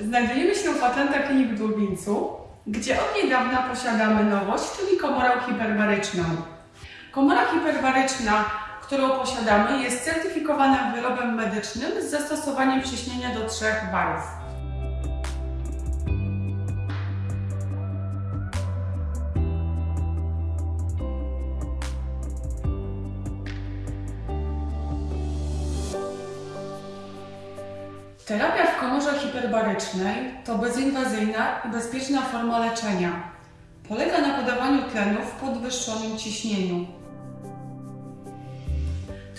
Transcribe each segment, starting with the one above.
Znajdujemy się w Atlanta Clinic w Lublińcu, gdzie od niedawna posiadamy nowość, czyli komorę hiperbaryczną. Komora hiperbaryczna, którą posiadamy, jest certyfikowana wyrobem medycznym z zastosowaniem ciśnienia do 3 barów. Terapia w komorze hiperbarycznej to bezinwazyjna i bezpieczna forma leczenia. Polega na podawaniu tlenu w podwyższonym ciśnieniu.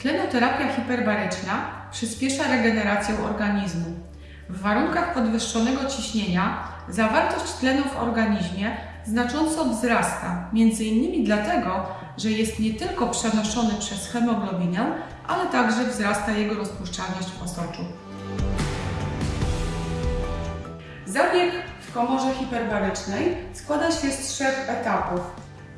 Tlenoterapia hiperbaryczna przyspiesza regenerację organizmu. W warunkach podwyższonego ciśnienia zawartość tlenu w organizmie znacząco wzrasta, innymi dlatego, że jest nie tylko przenoszony przez hemoglobinę, ale także wzrasta jego rozpuszczalność w osoczu. Zabieg w komorze hiperbarycznej składa się z trzech etapów.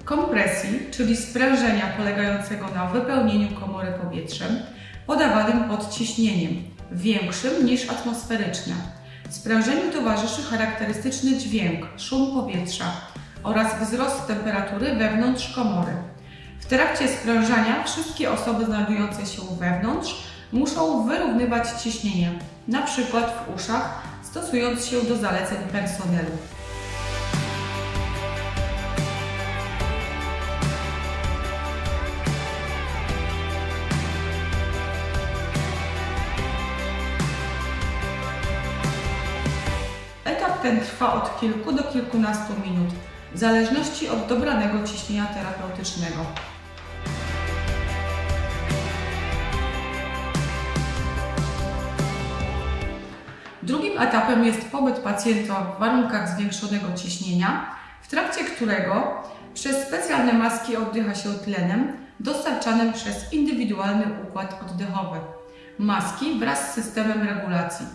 Kompresji, czyli sprężenia polegającego na wypełnieniu komory powietrzem podawanym pod ciśnieniem, większym niż atmosferyczne. Sprężeniu towarzyszy charakterystyczny dźwięk, szum powietrza oraz wzrost temperatury wewnątrz komory. W trakcie sprężania wszystkie osoby znajdujące się wewnątrz muszą wyrównywać ciśnienie, np. w uszach, stosując się do zaleceń personelu. Etap ten trwa od kilku do kilkunastu minut, w zależności od dobranego ciśnienia terapeutycznego. Etapem jest pobyt pacjenta w warunkach zwiększonego ciśnienia, w trakcie którego przez specjalne maski oddycha się tlenem dostarczanym przez indywidualny układ oddechowy. Maski wraz z systemem regulacji.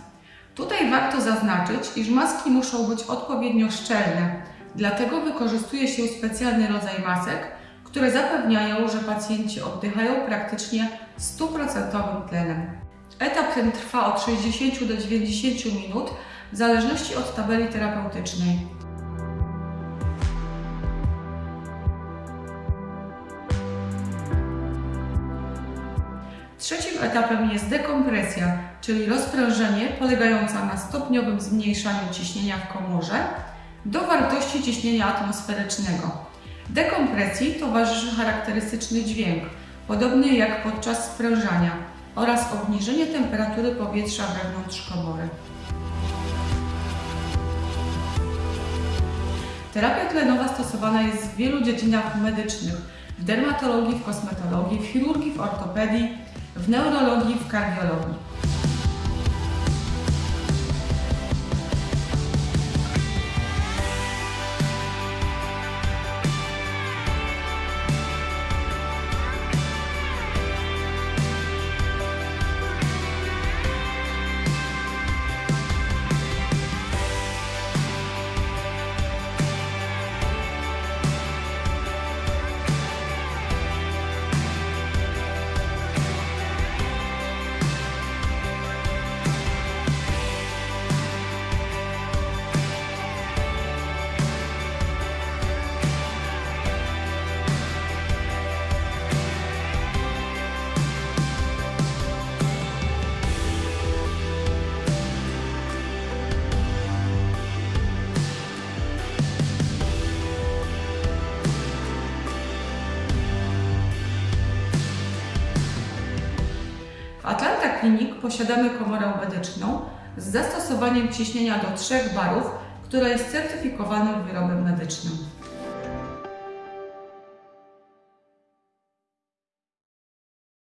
Tutaj warto zaznaczyć, iż maski muszą być odpowiednio szczelne, dlatego wykorzystuje się specjalny rodzaj masek, które zapewniają, że pacjenci oddychają praktycznie 100% tlenem. Etap ten trwa od 60 do 90 minut w zależności od tabeli terapeutycznej. Trzecim etapem jest dekompresja, czyli rozprężenie polegająca na stopniowym zmniejszaniu ciśnienia w komorze do wartości ciśnienia atmosferycznego. Dekompresji towarzyszy charakterystyczny dźwięk, podobny jak podczas sprężania oraz obniżenie temperatury powietrza wewnątrz komory. Terapia tlenowa stosowana jest w wielu dziedzinach medycznych, w dermatologii, w kosmetologii, w chirurgii, w ortopedii, w neurologii, w kardiologii. W Atlanta Clinic posiadamy komorę medyczną z zastosowaniem ciśnienia do 3 barów, która jest certyfikowanym wyrobem medycznym.